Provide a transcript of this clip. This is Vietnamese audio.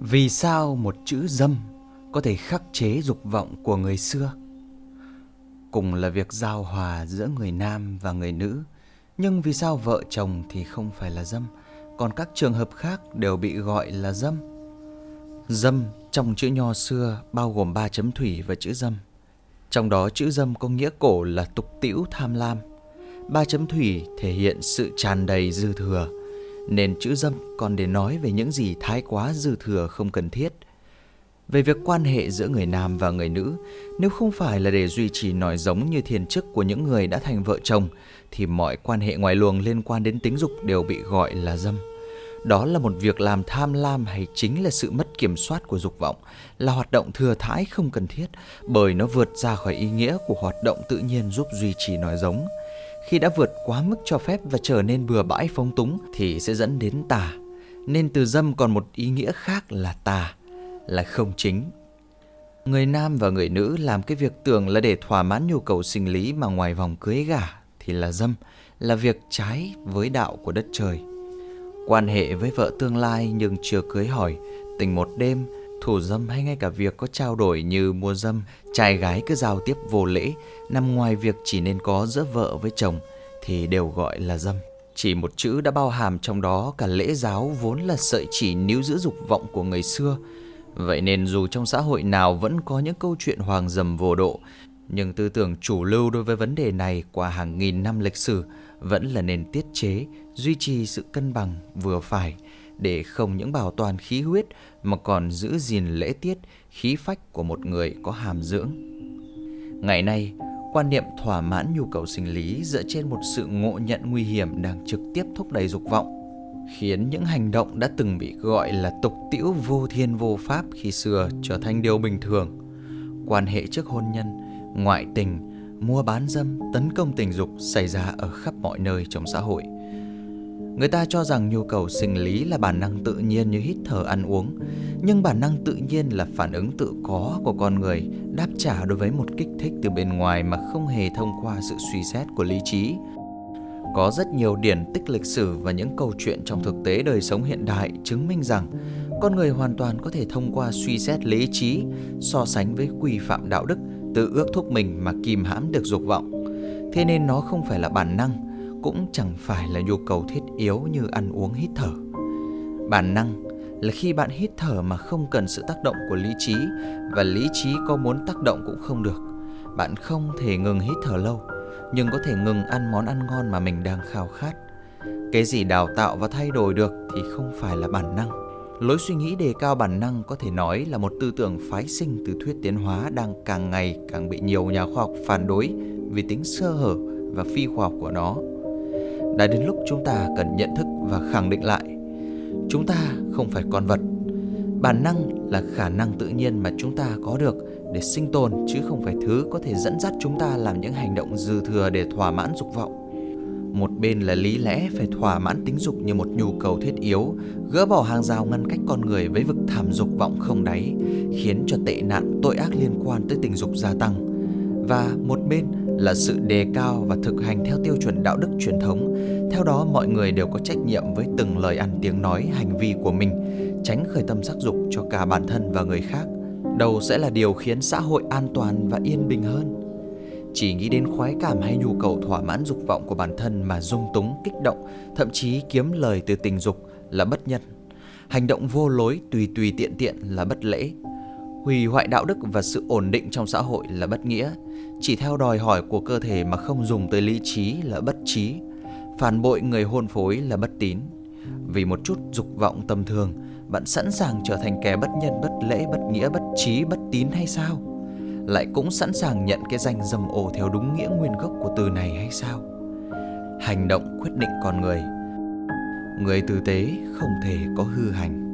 Vì sao một chữ dâm có thể khắc chế dục vọng của người xưa? Cùng là việc giao hòa giữa người nam và người nữ, nhưng vì sao vợ chồng thì không phải là dâm, còn các trường hợp khác đều bị gọi là dâm? Dâm trong chữ nho xưa bao gồm ba chấm thủy và chữ dâm. Trong đó chữ dâm có nghĩa cổ là tục tĩu tham lam. Ba chấm thủy thể hiện sự tràn đầy dư thừa, nên chữ dâm còn để nói về những gì thái quá dư thừa không cần thiết. Về việc quan hệ giữa người nam và người nữ, nếu không phải là để duy trì nòi giống như thiền chức của những người đã thành vợ chồng, thì mọi quan hệ ngoài luồng liên quan đến tính dục đều bị gọi là dâm. Đó là một việc làm tham lam hay chính là sự mất kiểm soát của dục vọng, là hoạt động thừa thãi không cần thiết bởi nó vượt ra khỏi ý nghĩa của hoạt động tự nhiên giúp duy trì nòi giống. Khi đã vượt quá mức cho phép và trở nên bừa bãi phóng túng thì sẽ dẫn đến tà. Nên từ dâm còn một ý nghĩa khác là tà, là không chính. Người nam và người nữ làm cái việc tưởng là để thỏa mãn nhu cầu sinh lý mà ngoài vòng cưới gả thì là dâm, là việc trái với đạo của đất trời. Quan hệ với vợ tương lai nhưng chưa cưới hỏi, tình một đêm, thủ dâm hay ngay cả việc có trao đổi như mua dâm, trai gái cứ giao tiếp vô lễ, nằm ngoài việc chỉ nên có giữa vợ với chồng thì đều gọi là dâm. Chỉ một chữ đã bao hàm trong đó cả lễ giáo vốn là sợi chỉ níu giữ dục vọng của người xưa. Vậy nên dù trong xã hội nào vẫn có những câu chuyện hoàng dầm vô độ, nhưng tư tưởng chủ lưu đối với vấn đề này qua hàng nghìn năm lịch sử vẫn là nền tiết chế, duy trì sự cân bằng vừa phải để không những bảo toàn khí huyết mà còn giữ gìn lễ tiết, khí phách của một người có hàm dưỡng. Ngày nay, quan niệm thỏa mãn nhu cầu sinh lý dựa trên một sự ngộ nhận nguy hiểm đang trực tiếp thúc đẩy dục vọng, khiến những hành động đã từng bị gọi là tục tiễu vô thiên vô pháp khi xưa trở thành điều bình thường. Quan hệ trước hôn nhân, ngoại tình, mua bán dâm, tấn công tình dục xảy ra ở khắp mọi nơi trong xã hội. Người ta cho rằng nhu cầu sinh lý là bản năng tự nhiên như hít thở ăn uống, nhưng bản năng tự nhiên là phản ứng tự có của con người đáp trả đối với một kích thích từ bên ngoài mà không hề thông qua sự suy xét của lý trí. Có rất nhiều điển tích lịch sử và những câu chuyện trong thực tế đời sống hiện đại chứng minh rằng con người hoàn toàn có thể thông qua suy xét lý trí so sánh với quy phạm đạo đức tự ước thúc mình mà kìm hãm được dục vọng. Thế nên nó không phải là bản năng, cũng chẳng phải là nhu cầu thiết yếu như ăn uống hít thở. Bản năng là khi bạn hít thở mà không cần sự tác động của lý trí và lý trí có muốn tác động cũng không được. Bạn không thể ngừng hít thở lâu, nhưng có thể ngừng ăn món ăn ngon mà mình đang khao khát. Cái gì đào tạo và thay đổi được thì không phải là bản năng Lối suy nghĩ đề cao bản năng có thể nói là một tư tưởng phái sinh từ thuyết tiến hóa đang càng ngày càng bị nhiều nhà khoa học phản đối vì tính sơ hở và phi khoa học của nó. Đã đến lúc chúng ta cần nhận thức và khẳng định lại, chúng ta không phải con vật. Bản năng là khả năng tự nhiên mà chúng ta có được để sinh tồn chứ không phải thứ có thể dẫn dắt chúng ta làm những hành động dư thừa để thỏa mãn dục vọng. Một bên là lý lẽ phải thỏa mãn tính dục như một nhu cầu thiết yếu, gỡ bỏ hàng rào ngăn cách con người với vực thảm dục vọng không đáy, khiến cho tệ nạn tội ác liên quan tới tình dục gia tăng. Và một bên là sự đề cao và thực hành theo tiêu chuẩn đạo đức truyền thống. Theo đó mọi người đều có trách nhiệm với từng lời ăn tiếng nói, hành vi của mình, tránh khởi tâm sắc dục cho cả bản thân và người khác. Đầu sẽ là điều khiến xã hội an toàn và yên bình hơn. Chỉ nghĩ đến khoái cảm hay nhu cầu thỏa mãn dục vọng của bản thân mà dung túng, kích động, thậm chí kiếm lời từ tình dục là bất nhân. Hành động vô lối tùy tùy tiện tiện là bất lễ. Hủy hoại đạo đức và sự ổn định trong xã hội là bất nghĩa. Chỉ theo đòi hỏi của cơ thể mà không dùng tới lý trí là bất trí. Phản bội người hôn phối là bất tín. Vì một chút dục vọng tầm thường, bạn sẵn sàng trở thành kẻ bất nhân, bất lễ, bất nghĩa, bất trí, bất tín hay sao? lại cũng sẵn sàng nhận cái danh dầm ô theo đúng nghĩa nguyên gốc của từ này hay sao? Hành động quyết định con người. Người tử tế không thể có hư hành.